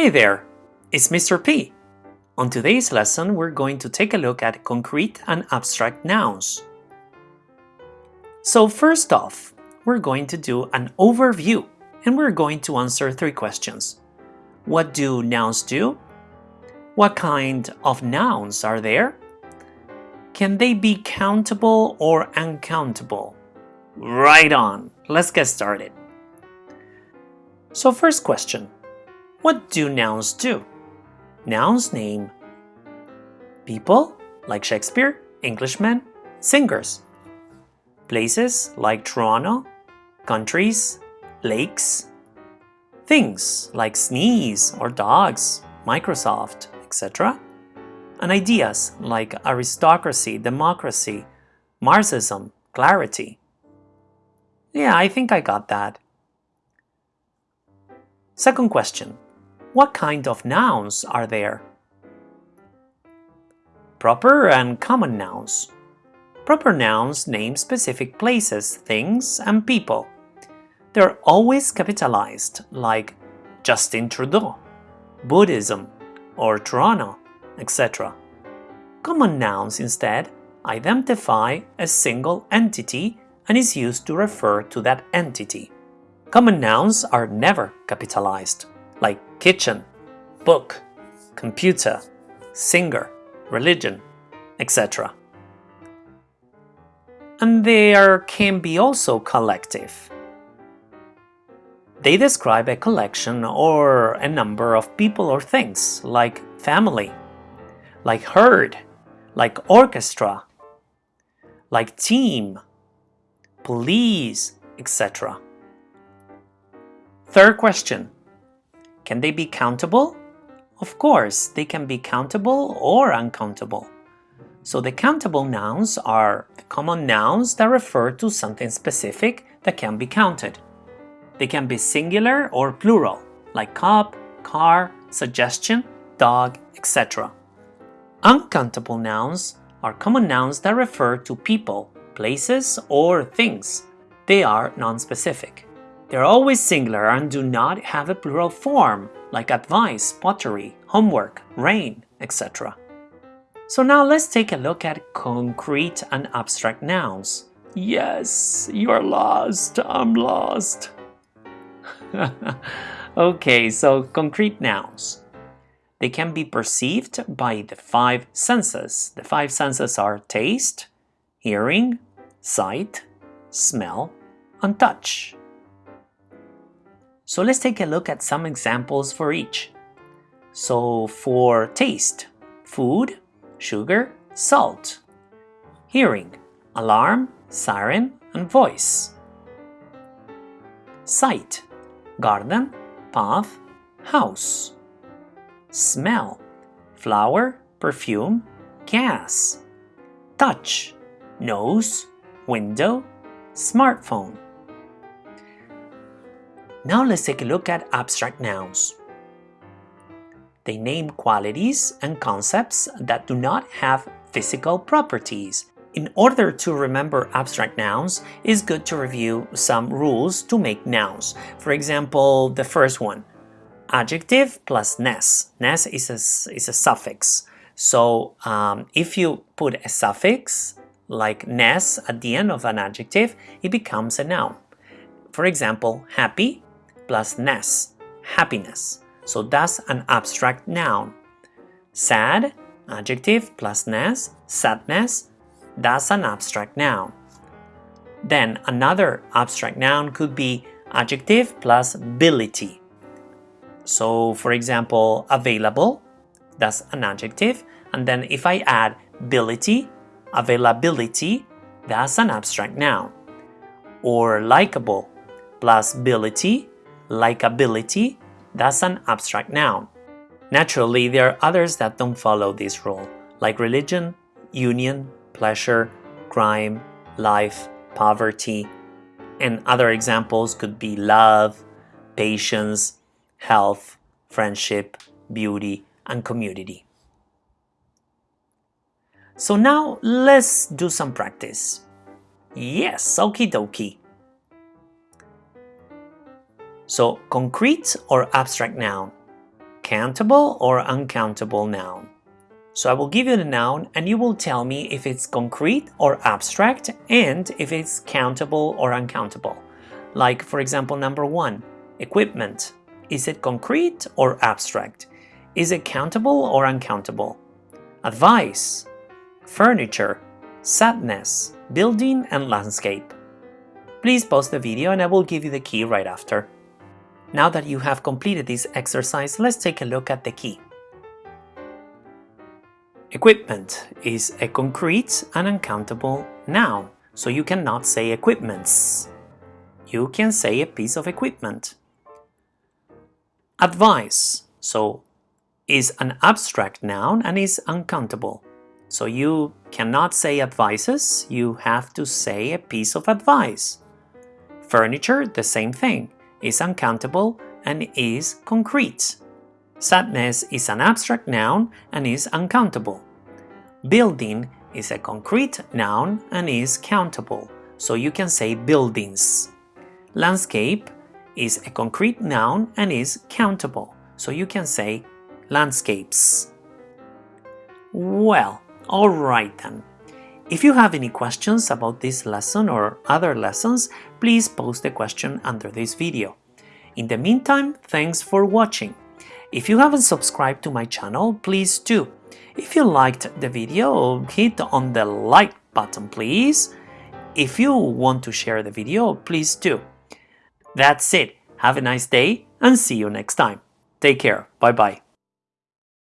Hey there, it's Mr. P. On today's lesson, we're going to take a look at concrete and abstract nouns. So first off, we're going to do an overview and we're going to answer three questions. What do nouns do? What kind of nouns are there? Can they be countable or uncountable? Right on, let's get started. So first question, what do nouns do? Nouns name people, like Shakespeare, Englishmen, singers. Places, like Toronto, countries, lakes. Things, like sneeze or dogs, Microsoft, etc. And ideas, like aristocracy, democracy, Marxism, clarity. Yeah, I think I got that. Second question. What kind of nouns are there? Proper and common nouns. Proper nouns name specific places, things, and people. They're always capitalized, like Justin Trudeau, Buddhism, or Toronto, etc. Common nouns instead identify a single entity and is used to refer to that entity. Common nouns are never capitalized, like kitchen, book, computer, singer, religion, etc. And they are, can be also collective. They describe a collection or a number of people or things, like family, like herd, like orchestra, like team, police, etc. Third question. Can they be countable? Of course, they can be countable or uncountable. So the countable nouns are the common nouns that refer to something specific that can be counted. They can be singular or plural, like cup, car, suggestion, dog, etc. Uncountable nouns are common nouns that refer to people, places, or things. They are non-specific. They're always singular and do not have a plural form, like advice, pottery, homework, rain, etc. So now let's take a look at concrete and abstract nouns. Yes, you're lost, I'm lost. okay, so concrete nouns. They can be perceived by the five senses. The five senses are taste, hearing, sight, smell, and touch. So let's take a look at some examples for each. So for taste, food, sugar, salt. Hearing, alarm, siren, and voice. Sight, garden, path, house. Smell, flower, perfume, gas. Touch, nose, window, smartphone. Now let's take a look at abstract nouns. They name qualities and concepts that do not have physical properties. In order to remember abstract nouns, it's good to review some rules to make nouns. For example, the first one, adjective plus ness. Ness is a, is a suffix. So um, if you put a suffix like ness at the end of an adjective, it becomes a noun. For example, happy plus ness, happiness. So that's an abstract noun. Sad, adjective plus ness, sadness, that's an abstract noun. Then another abstract noun could be adjective plus ability. So for example, available, that's an adjective. And then if I add ability, availability, that's an abstract noun. Or likable plus ability, likability, that's an abstract noun. Naturally, there are others that don't follow this rule, like religion, union, pleasure, crime, life, poverty, and other examples could be love, patience, health, friendship, beauty, and community. So now let's do some practice. Yes, okie dokie. So concrete or abstract noun? countable or uncountable noun. So I will give you the noun and you will tell me if it's concrete or abstract and if it's countable or uncountable. Like for example number one, equipment. Is it concrete or abstract? Is it countable or uncountable? Advice, furniture, sadness, building and landscape. Please pause the video and I will give you the key right after. Now that you have completed this exercise, let's take a look at the key. Equipment is a concrete and uncountable noun, so you cannot say equipments. You can say a piece of equipment. Advice, so is an abstract noun and is uncountable. So you cannot say advices, you have to say a piece of advice. Furniture, the same thing is uncountable and is concrete. Sadness is an abstract noun and is uncountable. Building is a concrete noun and is countable, so you can say buildings. Landscape is a concrete noun and is countable, so you can say landscapes. Well, alright then. If you have any questions about this lesson or other lessons, please post a question under this video. In the meantime, thanks for watching. If you haven't subscribed to my channel, please do. If you liked the video, hit on the like button please. If you want to share the video, please do. That's it. Have a nice day and see you next time. Take care. Bye bye.